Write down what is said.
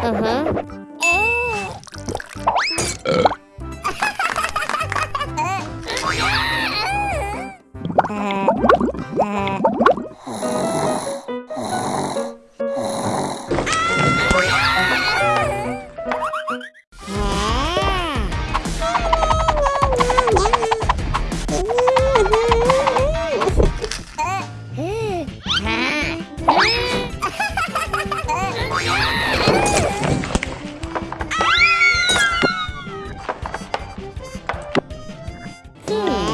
Uh-huh. Hmm.